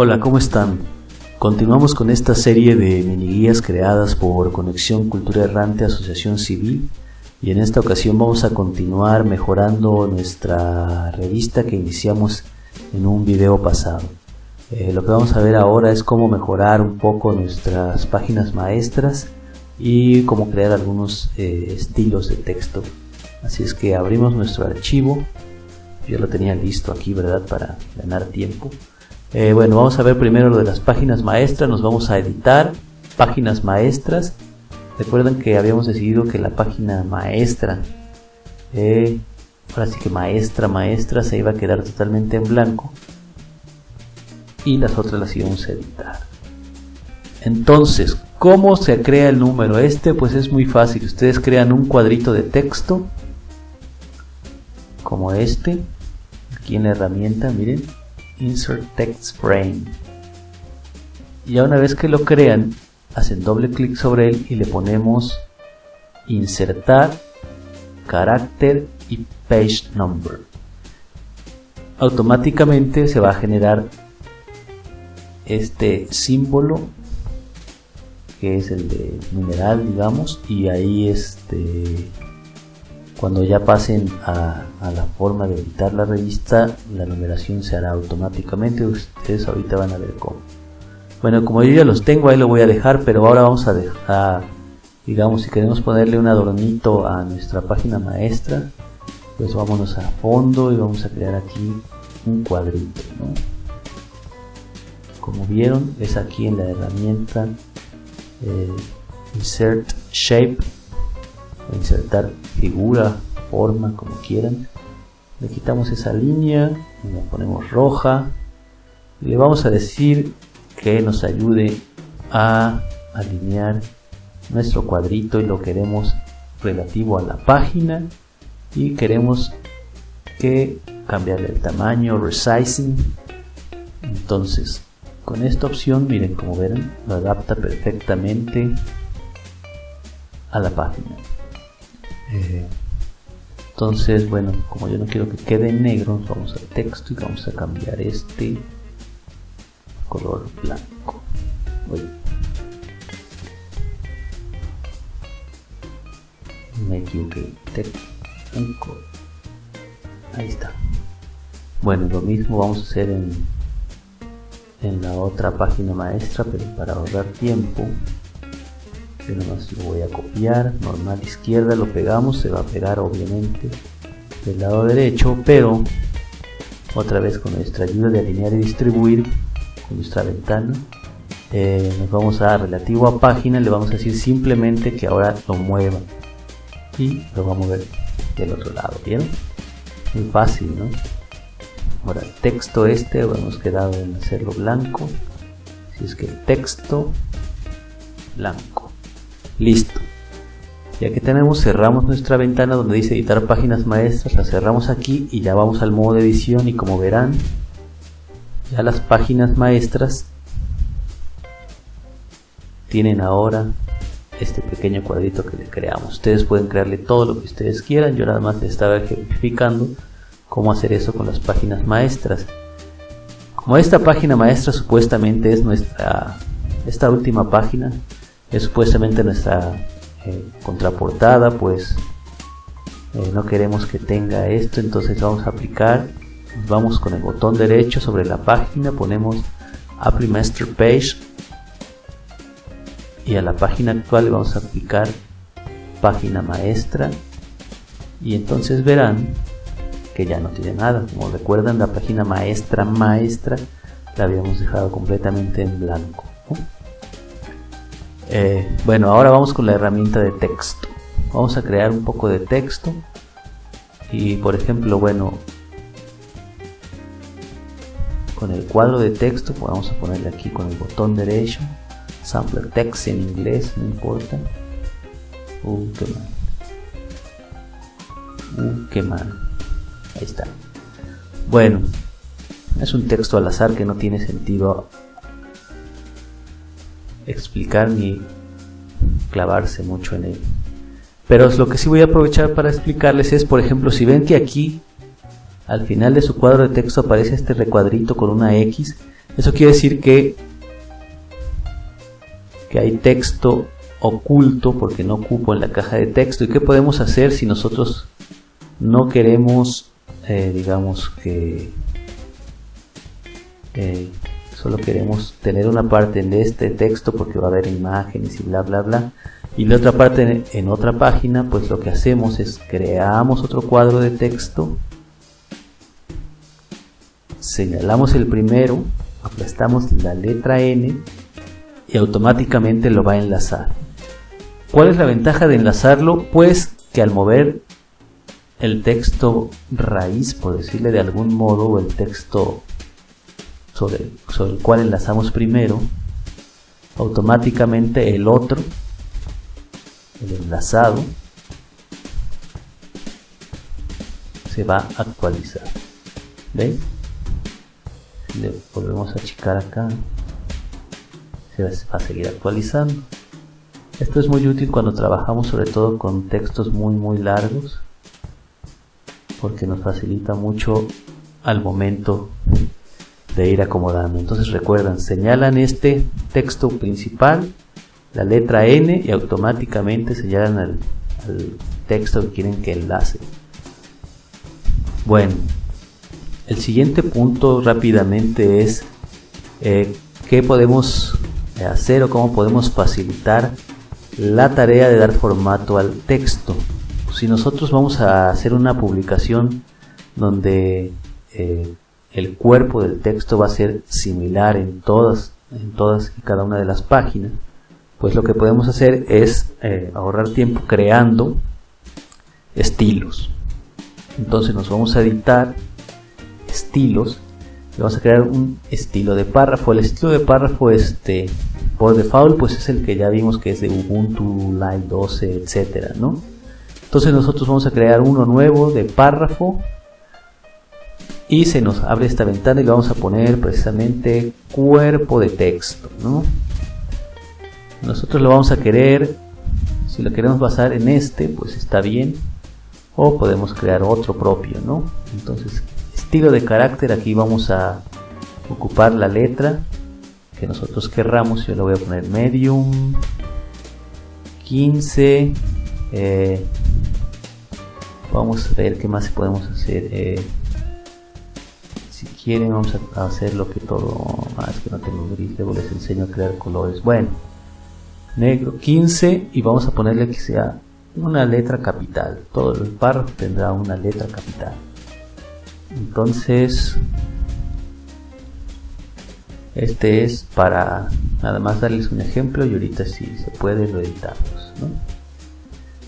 Hola, ¿cómo están? Continuamos con esta serie de mini guías creadas por Conexión Cultura Errante Asociación Civil y en esta ocasión vamos a continuar mejorando nuestra revista que iniciamos en un video pasado. Eh, lo que vamos a ver ahora es cómo mejorar un poco nuestras páginas maestras y cómo crear algunos eh, estilos de texto. Así es que abrimos nuestro archivo. Yo lo tenía listo aquí, ¿verdad? Para ganar tiempo. Eh, bueno, vamos a ver primero lo de las páginas maestras. Nos vamos a editar páginas maestras. Recuerden que habíamos decidido que la página maestra, eh, ahora sí que maestra, maestra, se iba a quedar totalmente en blanco. Y las otras las íbamos a editar. Entonces, ¿cómo se crea el número? Este pues es muy fácil. Ustedes crean un cuadrito de texto como este. Aquí en la herramienta, miren. Insert Text Frame. Ya una vez que lo crean, hacen doble clic sobre él y le ponemos insertar carácter y page number. Automáticamente se va a generar este símbolo que es el de numeral digamos y ahí este cuando ya pasen a, la forma de editar la revista la numeración se hará automáticamente. Ustedes ahorita van a ver cómo. Bueno como yo ya los tengo ahí lo voy a dejar pero ahora vamos a dejar digamos si queremos ponerle un adornito a nuestra página maestra pues vámonos a fondo y vamos a crear aquí un cuadrito como vieron es aquí en la herramienta eh, insert shape insertar figura, forma, como quieran. Le quitamos esa línea, la ponemos roja y le vamos a decir que nos ayude a alinear nuestro cuadrito y lo queremos relativo a la página y queremos que cambiarle el tamaño, resizing. Entonces, con esta opción, miren como ven, lo adapta perfectamente a la página. Eh, entonces, bueno, como yo no quiero que quede negro, vamos al texto y vamos a cambiar este color blanco. Me equivoqué. Blanco. Ahí está. Bueno, lo mismo vamos a hacer en, en la otra página maestra, pero para ahorrar tiempo yo nomás lo voy a copiar normal izquierda lo pegamos se va a pegar obviamente del lado derecho pero otra vez con nuestra ayuda de alinear y distribuir con nuestra ventana eh, nos vamos a relativo a página le vamos a decir simplemente que ahora lo mueva y lo vamos a mover del otro lado bien muy fácil no ahora el texto este hemos quedado en hacerlo blanco si es que el texto blanco Listo. Ya que tenemos, cerramos nuestra ventana donde dice editar páginas maestras, la cerramos aquí y ya vamos al modo de edición y como verán, ya las páginas maestras tienen ahora este pequeño cuadrito que le creamos. Ustedes pueden crearle todo lo que ustedes quieran, yo nada más les estaba ejemplificando cómo hacer eso con las páginas maestras. Como esta página maestra supuestamente es nuestra, esta última página, es supuestamente nuestra eh, contraportada pues eh, no queremos que tenga esto entonces vamos a aplicar vamos con el botón derecho sobre la página ponemos Apply Master Page y a la página actual vamos a aplicar página maestra y entonces verán que ya no tiene nada. Como recuerdan la página maestra maestra la habíamos dejado completamente en blanco eh, bueno, ahora vamos con la herramienta de texto. Vamos a crear un poco de texto. Y por ejemplo, bueno, con el cuadro de texto, pues vamos a ponerle aquí con el botón derecho. Sampler text en inglés, no importa. Uh, qué mal. Uh, qué mal. Ahí está. Bueno, es un texto al azar que no tiene sentido explicar ni clavarse mucho en él. Pero lo que sí voy a aprovechar para explicarles es, por ejemplo, si ven que aquí al final de su cuadro de texto aparece este recuadrito con una X, Eso quiere decir que, que hay texto oculto porque no ocupo en la caja de texto. ¿Y qué podemos hacer si nosotros no queremos, eh, digamos que eh, solo queremos tener una parte de este texto porque va a haber imágenes y bla bla bla y la otra parte en otra página pues lo que hacemos es creamos otro cuadro de texto señalamos el primero aplastamos la letra N y automáticamente lo va a enlazar ¿cuál es la ventaja de enlazarlo? pues que al mover el texto raíz por decirle de algún modo o el texto sobre, el cual enlazamos primero, automáticamente el otro, el enlazado, se va a actualizar. ¿Ven? Le volvemos a achicar acá, se va a seguir actualizando. Esto es muy útil cuando trabajamos sobre todo con textos muy muy largos porque nos facilita mucho al momento de ir acomodando. Entonces recuerdan, señalan este texto principal, la letra N y automáticamente señalan al, texto que quieren que enlace. Bueno, el siguiente punto rápidamente es eh, qué podemos hacer o cómo podemos facilitar la tarea de dar formato al texto. Si nosotros vamos a hacer una publicación donde eh, el cuerpo del texto va a ser similar en todas, en todas y cada una de las páginas, pues lo que podemos hacer es eh, ahorrar tiempo creando estilos. Entonces nos vamos a editar estilos y vamos a crear un estilo de párrafo. El estilo de párrafo este por default pues es el que ya vimos que es de Ubuntu Live 12, etcétera, ¿no? Entonces nosotros vamos a crear uno nuevo de párrafo y se nos abre esta ventana y le vamos a poner precisamente cuerpo de texto ¿no? nosotros lo vamos a querer si lo queremos basar en este pues está bien o podemos crear otro propio ¿no? entonces estilo de carácter aquí vamos a ocupar la letra que nosotros querramos yo le voy a poner medium 15 eh, vamos a ver qué más podemos hacer eh, quieren vamos a hacer lo que todo más que no tengo gris luego les enseño a crear colores. Bueno negro 15 y vamos a ponerle que sea una letra capital. Todo el párrafo tendrá una letra capital. Entonces este es para nada más darles un ejemplo y ahorita si se puede lo editamos ¿no?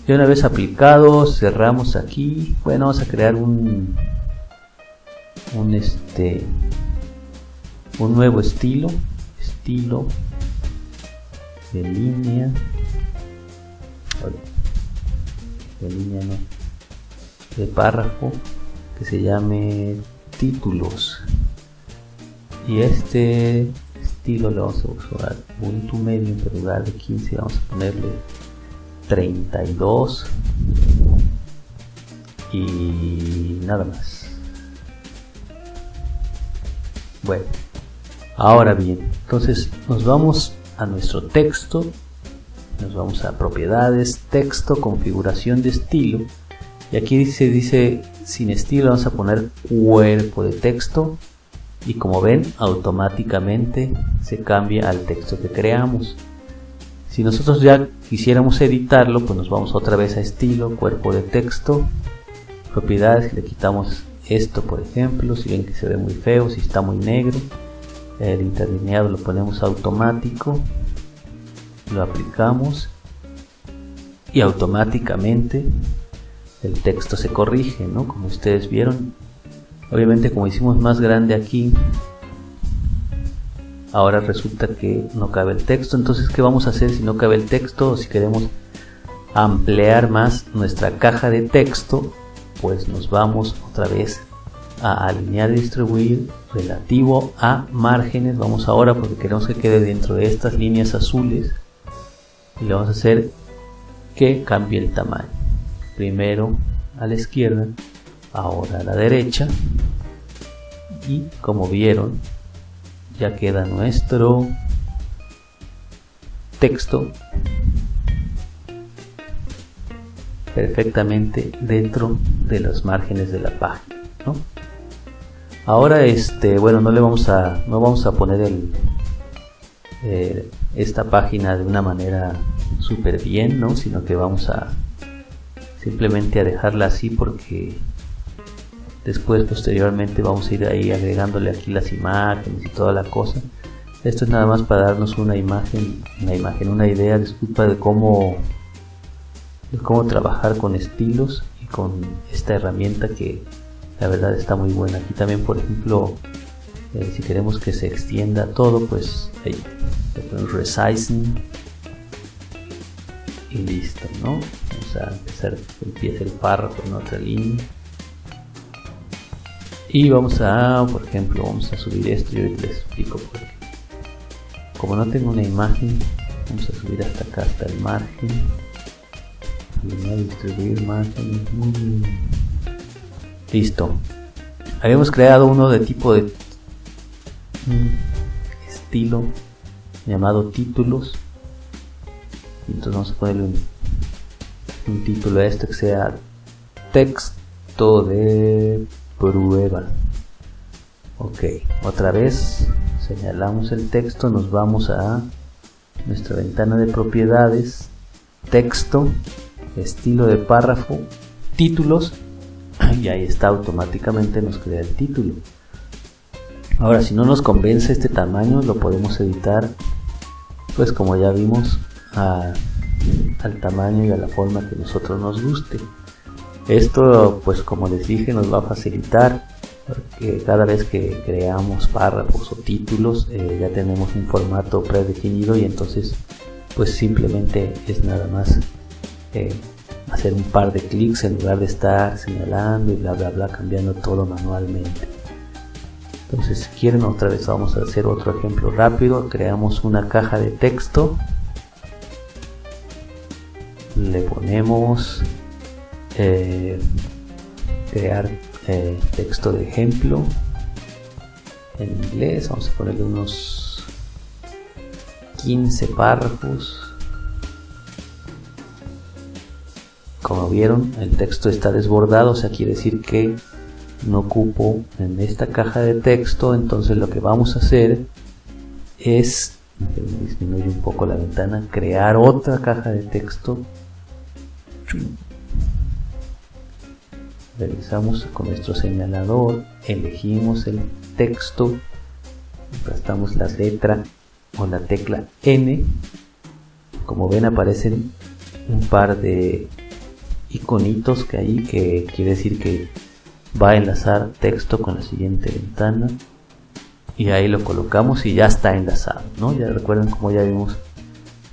y una vez aplicado cerramos aquí. Bueno vamos a crear un un este un nuevo estilo estilo de línea. De línea no de párrafo que se llame títulos. Y este estilo lo vamos a usar Ubuntu medio en lugar de 15 vamos a ponerle 32 y nada más bueno, ahora bien, entonces nos vamos a nuestro texto, nos vamos a propiedades, texto, configuración de estilo, y aquí dice, dice sin estilo, vamos a poner cuerpo de texto, y como ven, automáticamente se cambia al texto que creamos. Si nosotros ya quisiéramos editarlo, pues nos vamos otra vez a estilo, cuerpo de texto, propiedades, le quitamos esto por ejemplo si ven que se ve muy feo si está muy negro el interlineado lo ponemos automático lo aplicamos y automáticamente el texto se corrige ¿no? como ustedes vieron. Obviamente como hicimos más grande aquí ahora resulta que no cabe el texto. Entonces qué vamos a hacer si no cabe el texto o si queremos ampliar más nuestra caja de texto pues nos vamos otra vez a alinear y distribuir relativo a márgenes. Vamos ahora porque queremos que quede dentro de estas líneas azules y le vamos a hacer que cambie el tamaño. Primero a la izquierda ahora a la derecha. Y como vieron ya queda nuestro texto perfectamente dentro de los márgenes de la página ahora este bueno no le vamos a no vamos a poner el eh, esta página de una manera súper bien no sino que vamos a simplemente dejarla así porque después posteriormente vamos a ir ahí agregándole aquí las imágenes y toda la cosa. Esto es nada más para darnos una imagen una imagen una idea disculpa de cómo de cómo trabajar con estilos y con esta herramienta que la verdad está muy buena. Aquí también por ejemplo eh, si queremos que se extienda todo pues ahí resizing y listo no vamos a empezar empieza el párrafo en otra línea. Y vamos a por ejemplo vamos a subir esto y ahorita les explico por qué. Como no tengo una imagen vamos a subir hasta acá hasta el margen a distribuir márgenes listo. Habíamos creado uno de tipo de estilo llamado títulos. Entonces vamos a ponerle un, un título a esto que sea texto de prueba. Ok otra vez señalamos el texto nos vamos a nuestra ventana de propiedades texto estilo de párrafo títulos y ahí está automáticamente nos crea el título. Ahora si no nos convence este tamaño lo podemos editar pues como ya vimos al tamaño y a la forma que nosotros nos guste. Esto pues como les dije nos va a facilitar porque cada vez que creamos párrafos o títulos eh, ya tenemos un formato predefinido y entonces pues simplemente es nada más hacer un par de clics en lugar de estar señalando y bla bla bla cambiando todo manualmente. Entonces si quieren otra vez vamos a hacer otro ejemplo rápido. Creamos una caja de texto. Le ponemos eh, crear eh, texto de ejemplo en inglés. Vamos a ponerle unos 15 párrafos como vieron el texto está desbordado o sea quiere decir que no ocupo en esta caja de texto entonces lo que vamos a hacer es disminuye un poco la ventana crear otra caja de texto. Realizamos con nuestro señalador elegimos el texto aplastamos la letra o la tecla N. Como ven aparecen un par de iconitos que hay que quiere decir que va a enlazar texto con la siguiente ventana. Y ahí lo colocamos y ya está enlazado ¿no? ya recuerden como ya vimos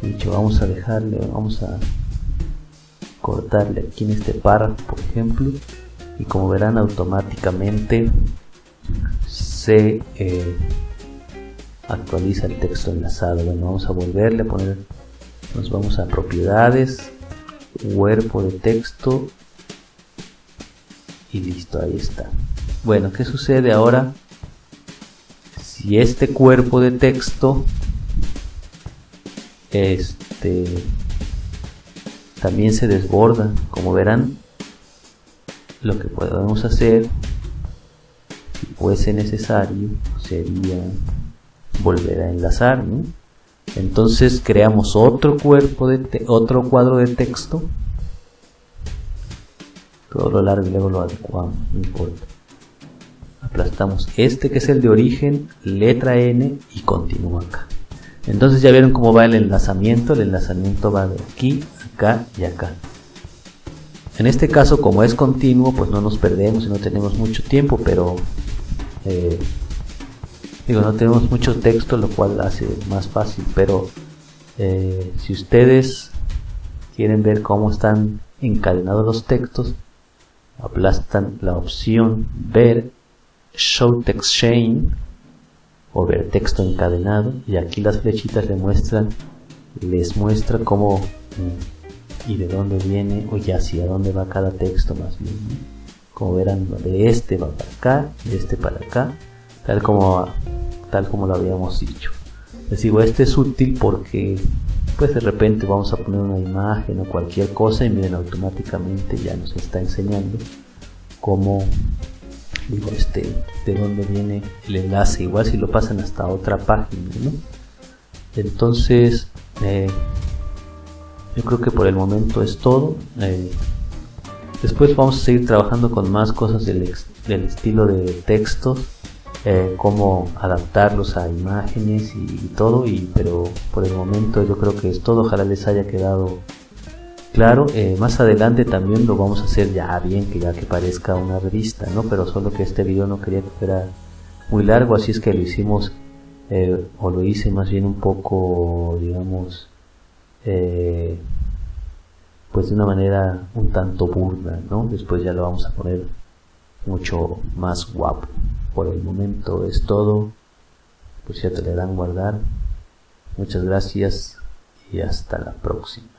dicho vamos a dejarle vamos a cortarle aquí en este párrafo por ejemplo. Y como verán automáticamente se eh, actualiza el texto enlazado. Bueno vamos a volverle a poner nos vamos a propiedades cuerpo de texto y listo ahí está. Bueno qué sucede ahora si este cuerpo de texto este también se desborda como verán lo que podemos hacer si fuese necesario sería volver a enlazar entonces creamos otro cuerpo de otro cuadro de texto. Todo lo largo y luego lo adecuamos no importa. Aplastamos este que es el de origen letra n y continúa acá. Entonces ya vieron cómo va el enlazamiento. El enlazamiento va de aquí acá y acá. En este caso como es continuo pues no nos perdemos y no tenemos mucho tiempo pero eh, digo no tenemos mucho texto lo cual hace más fácil pero eh, si ustedes quieren ver cómo están encadenados los textos aplastan la opción ver show text chain o ver texto encadenado y aquí las flechitas les muestran les muestra cómo y de dónde viene o ya hacia dónde va cada texto más bien como verán de este va para acá de este para acá tal como tal como lo habíamos dicho. Les digo, este es útil porque pues de repente vamos a poner una imagen o cualquier cosa y miren automáticamente ya nos está enseñando cómo digo este de dónde viene el enlace igual si lo pasan hasta otra página ¿no? entonces eh, yo creo que por el momento es todo eh, después vamos a seguir trabajando con más cosas del, del estilo de textos eh, cómo adaptarlos a imágenes y, todo y pero por el momento yo creo que es todo. Ojalá les haya quedado claro. Eh, más adelante también lo vamos a hacer ya bien que ya que parezca una revista no pero solo que este video no quería que fuera muy largo así es que lo hicimos eh, o lo hice más bien un poco digamos pues de una manera un tanto burda no después ya lo vamos a poner mucho más guapo por el momento es todo. Por cierto, le dan guardar. Muchas gracias y hasta la próxima.